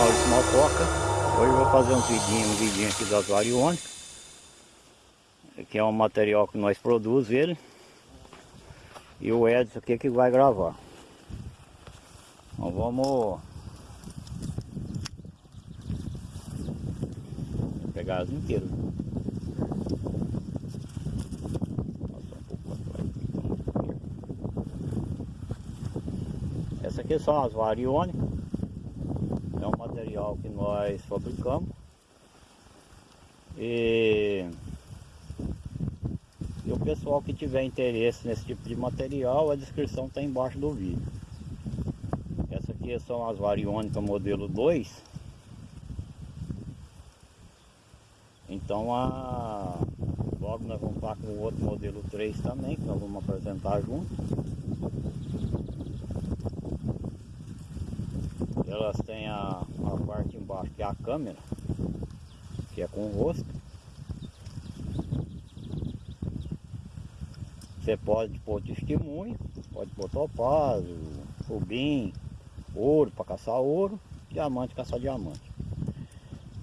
Maurício Malcoca. Hoje eu vou fazer um vidinho, um vidinho aqui das variônicas. Que é um material que nós produzimos ele. E o Edson aqui que vai gravar. Então vamos pegar as inteiras. Essa aqui são as variônicas. É um material que nós fabricamos. E, e o pessoal que tiver interesse nesse tipo de material, a descrição está embaixo do vídeo. Essa aqui são as variônicas modelo 2. Então a, logo nós vamos estar com o outro modelo 3 também, que nós vamos apresentar junto. Elas têm a, a parte embaixo que é a câmera, que é com o rosto. Você pode pôr testemunho, pode pôr topázio, rubim, ouro para caçar ouro, diamante caçar diamante.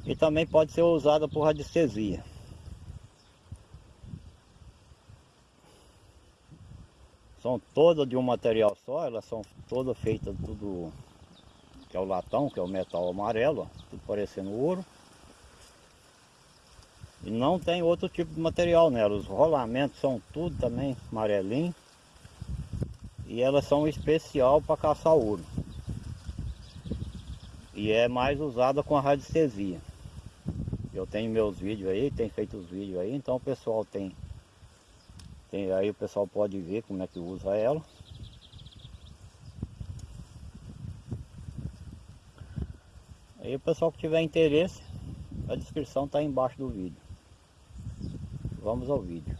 E também pode ser usada por radiestesia. São todas de um material só, elas são todas feitas tudo que é o latão, que é o metal amarelo, ó, tudo parecendo ouro. E não tem outro tipo de material nela, os rolamentos são tudo também amarelinho. E elas são especial para caçar ouro. E é mais usada com a radiestesia. Eu tenho meus vídeos aí, tem feito os vídeos aí, então o pessoal tem, tem aí o pessoal pode ver como é que usa ela. Aí o pessoal que tiver interesse, a descrição está embaixo do vídeo. Vamos ao vídeo.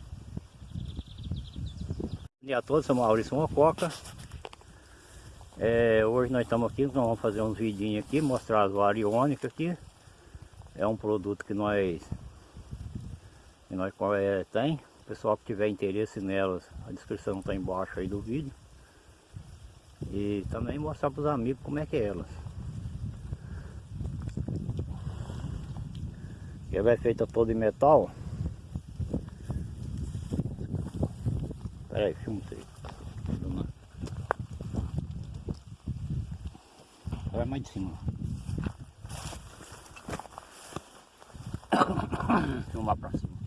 Bom dia a todos, sou Maurício Mococa. É, hoje nós estamos aqui, nós vamos fazer uns vidinhos aqui, mostrar as variônicas aqui. É um produto que nós, que nós é, tem. O pessoal que tiver interesse nelas, a descrição está embaixo aí do vídeo. E também mostrar para os amigos como é que é elas. Ela é feita toda em metal. Espera aí, filma isso. Vai mais de cima. Filmar pra cima.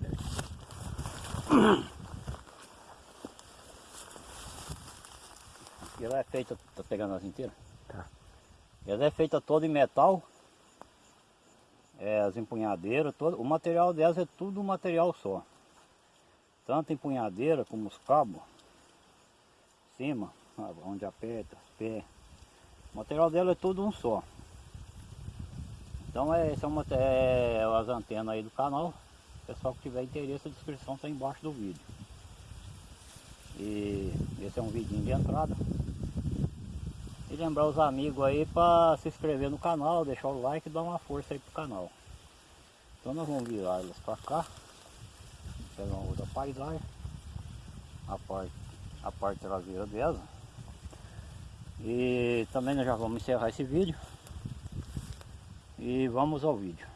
Ela é feita, tá pegando as inteiras? Tá. Ela é feita toda em metal é, as empunhadeiras, todo, o material delas é tudo um material só. Tanto empunhadeira como os cabos, cima, onde aperta, pé. O material dela é tudo um só. Então é, são é, as antenas aí do canal. Pessoal que tiver interesse, a descrição está embaixo do vídeo. E esse é um vidinho de entrada. Lembrar os amigos aí para se inscrever no canal, deixar o like e dar uma força aí pro canal. Então nós vamos virar elas para cá. Pegar uma outra paisagem. A parte, a parte traseira dela. E também nós já vamos encerrar esse vídeo. E vamos ao vídeo.